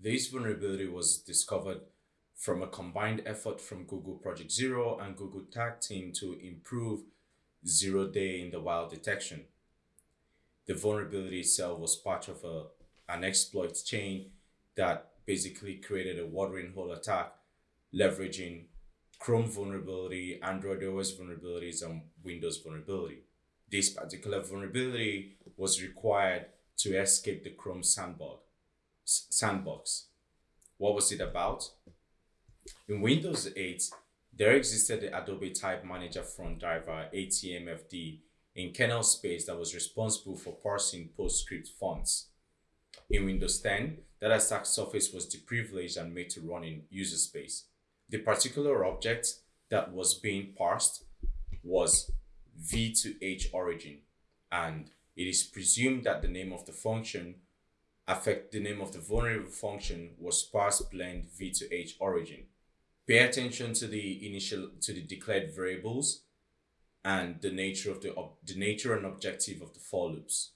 This vulnerability was discovered from a combined effort from Google Project Zero and Google Tag Team to improve zero day in the wild detection. The vulnerability itself was part of a, an exploit chain that basically created a watering hole attack leveraging Chrome vulnerability, Android OS vulnerabilities, and Windows vulnerability. This particular vulnerability was required to escape the Chrome sandbox. Sandbox. What was it about? In Windows 8, there existed the Adobe Type Manager font driver ATMFD in kernel space that was responsible for parsing PostScript fonts. In Windows 10, that attack surface was deprivileged and made to run in user space. The particular object that was being parsed was v to h origin, and it is presumed that the name of the function affect the name of the vulnerable function was parse blend v to h origin. Pay attention to the initial to the declared variables and the nature of the the nature and objective of the for loops.